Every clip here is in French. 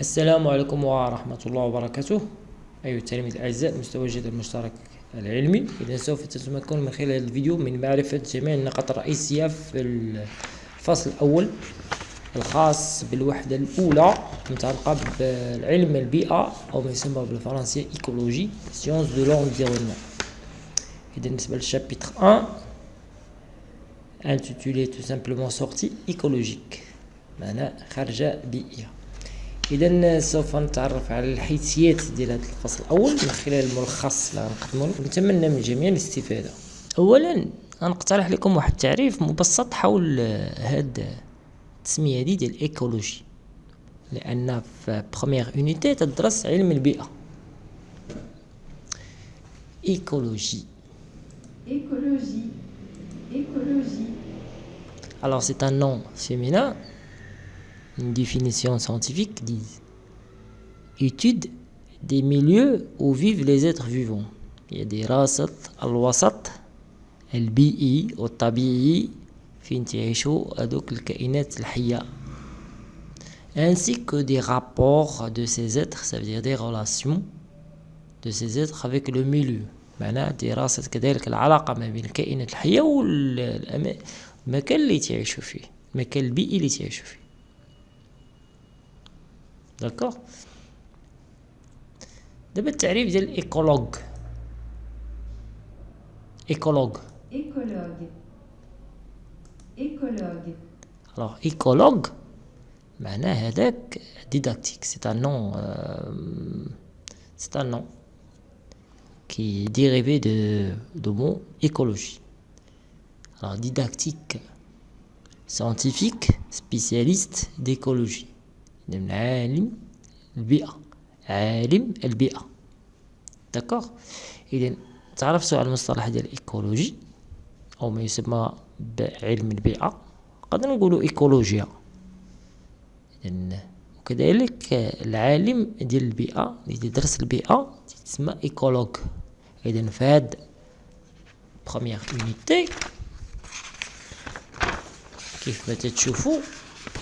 السلام عليكم ورحمة الله وبركاته. أيها التلاميذ الأعزاء مستوجد المشترك العلمي. إذا سوف تتمكن من خلال الفيديو من معرفة جميع النقاط الرئيسية في الفصل الأول الخاص بالوحدة الأولى المتعلقة بالعلم البيئة أو ما يسمى بالفرنسية إيكولوجي سيونس دو لونفيرونمون إذا بالنسبة للشابيتر 1 intitulé tout simplement sortie écologique. معناه خارجة بيئية. إذا سوف نتعرف على الحيثيات ديال هذا الفصل الأول من خلال الملخص اللي غنقدمو لكم نتمنى من الجميع الاستفادة اولا غنقترح لكم واحد التعريف مبسط حول هاد التسمية دي ديال الايكولوجي لأن في بروميير اونيتي تدرس علم البيئة écologie. Écologie. Écologie. Alors c'est un nom féminin une définition scientifique dit étude des milieux où vivent les êtres vivants il y a des راسط الوسط البيئي والطبيعي فين تعيشوا هذوك الكائنات الحية ainsi que des rapports de ces êtres ça veut dire des relations de ces êtres avec le milieu معناه دراسة كذلك العلاقة ما بين الكائنات الحية والمكان اللي تعيشوا فيه المكان البيئي اللي تعيشوا فيه D'accord دابا التعريف ديال الايكولوج ايكولوج Écologue. Écologue. alors écologue معناه هذاك didactique c'est un nom euh, c'est un nom qui est dérivé de, de mot écologie alors didactique scientifique spécialiste d'écologie من عالم البيئة. عالم البيئة. داكوغ إذا تعرفتوا على المصطلح ديال الإيكولوجي أو ما يسمى بعلم البيئة. نقدر نقولوا إيكولوجيا. إذن وكذلك العالم ديال البيئة اللي تدرس البيئة تسمى إيكولوج. إذا في هاد بروميير اونيتي كيف ما تتشوفوا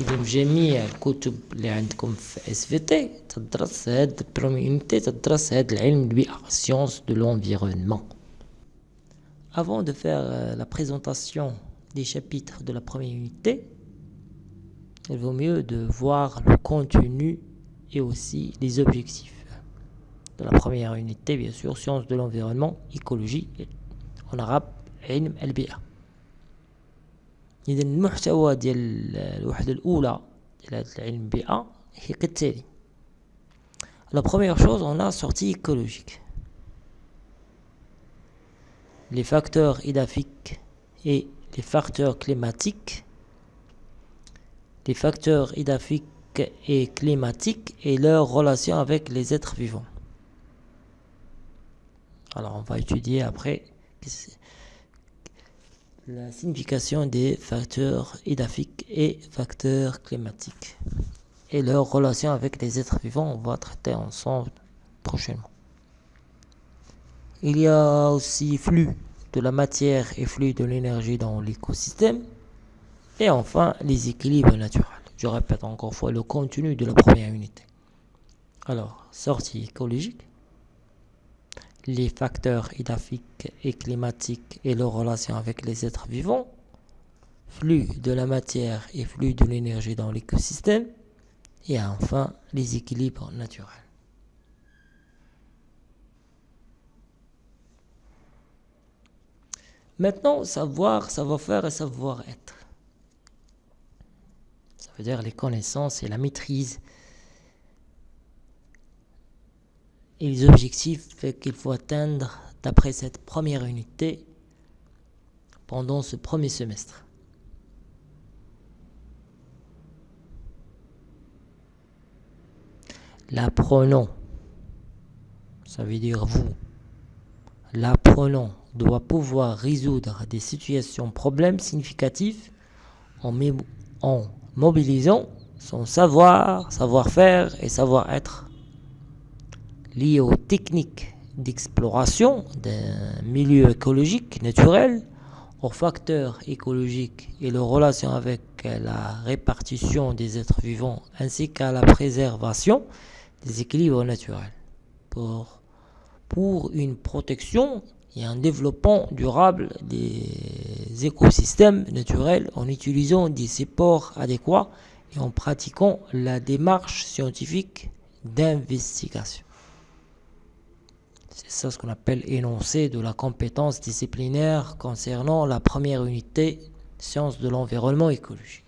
إذا جميع الكتب اللي عندكم في اس في تي تدرس هاد بروميونيتي تدرس هاد العلم البيئة science de l'environnement Avant de faire euh, la présentation des chapitres de la première unité, il vaut mieux de voir le contenu et aussi les objectifs de la première unité, bien sûr, sciences de l'environnement, écologie, en arabe, علم البيئة. إذا المحتوى ديال الوحدة الأولى ديال هذا العلم البيئة هي كالتالي La première chose, on a sortie écologique. Les facteurs édaphiques et les facteurs climatiques. Les facteurs édaphiques et climatiques et leur relation avec les êtres vivants. Alors, on va étudier après la signification des facteurs édaphiques et facteurs climatiques et leur relation avec les êtres vivants, on va traiter ensemble prochainement. Il y a aussi flux de la matière et flux de l'énergie dans l'écosystème. Et enfin, les équilibres naturels. Je répète encore fois le contenu de la première unité. Alors, sortie écologique les facteurs édaphiques et climatiques et leurs relations avec les êtres vivants, flux de la matière et flux de l'énergie dans l'écosystème, et enfin les équilibres naturels. Maintenant, savoir, savoir-faire et savoir-être. Ça veut dire les connaissances et la maîtrise et les objectifs qu'il faut atteindre d'après cette première unité pendant ce premier semestre. L'apprenant, ça veut dire vous, l'apprenant doit pouvoir résoudre des situations, problèmes significatifs en, en mobilisant son savoir, savoir-faire et savoir-être liées aux techniques d'exploration d'un milieu écologique naturel aux facteurs écologiques et leur relation avec la répartition des êtres vivants ainsi qu'à la préservation des équilibres naturels pour, pour une protection et un développement durable des écosystèmes naturels en utilisant des supports adéquats et en pratiquant la démarche scientifique d'investigation. C'est ça ce qu'on appelle énoncé de la compétence disciplinaire concernant la première unité sciences de l'environnement écologique.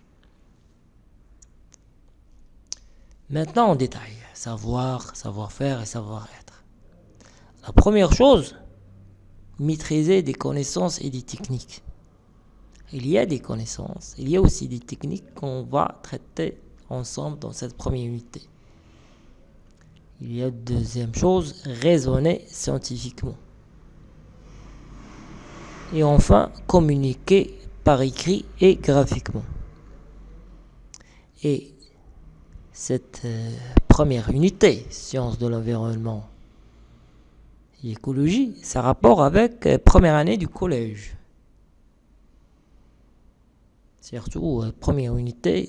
Maintenant en détail, savoir, savoir-faire et savoir-être. La première chose, maîtriser des connaissances et des techniques. Il y a des connaissances, il y a aussi des techniques qu'on va traiter ensemble dans cette première unité. Il y a deuxième chose, raisonner scientifiquement. Et enfin, communiquer par écrit et graphiquement. Et cette euh, première unité, sciences de l'environnement et écologie, ça rapport avec euh, première année du collège. Surtout, euh, première unité,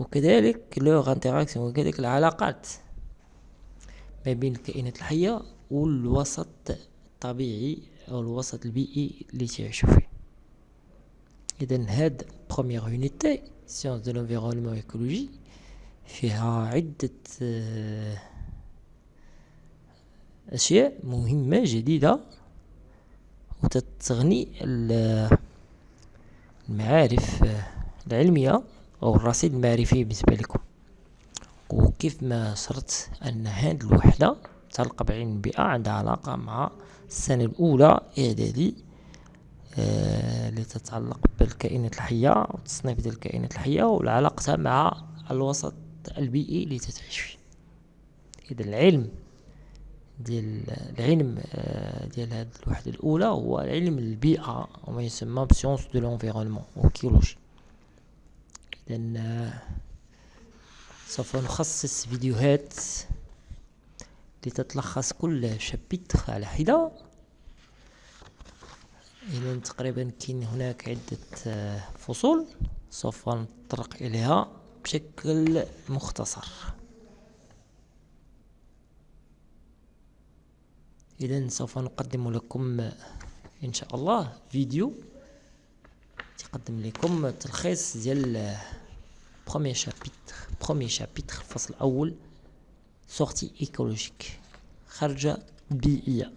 وكذلك لوغ انتراكسيون وكذلك العلاقات ما بين الكائنات الحية والوسط الطبيعي أو الوسط البيئي اللي تعيشوا فيه. إذا هاد بروميير يونيتي سيونس دو لونفيرونمون ايكولوجي فيها عدة أشياء مهمة جديدة وتتغني المعارف العلمية. أو الرصيد المعرفي بالنسبة لكم. وكيف ما شرت أن هذه الوحدة تلقى بعلم البيئة عندها علاقة مع السنة الأولى إعدادي آه، اللي تتعلق بالكائنات الحية والتصنيف ديال الكائنات الحية وعلاقتها مع الوسط البيئي اللي تتعيش فيه. إذا العلم ديال العلم آه، ديال هذه الوحدة الأولى هو علم البيئة وما يسمى بسيونس دو لونفيرونمون أو إذا سوف نخصص فيديوهات لتتلخص كل شابيتر على حدة. إذا تقريبا كاين هناك عدة فصول سوف نطرق إليها بشكل مختصر. إذا سوف نقدم لكم إن شاء الله فيديو. تقدم لكم تلخيص ديال بروميير شابيتر بروميير شابيتر الفصل الأول سورتي ايكولوجيك خرجة بيئية.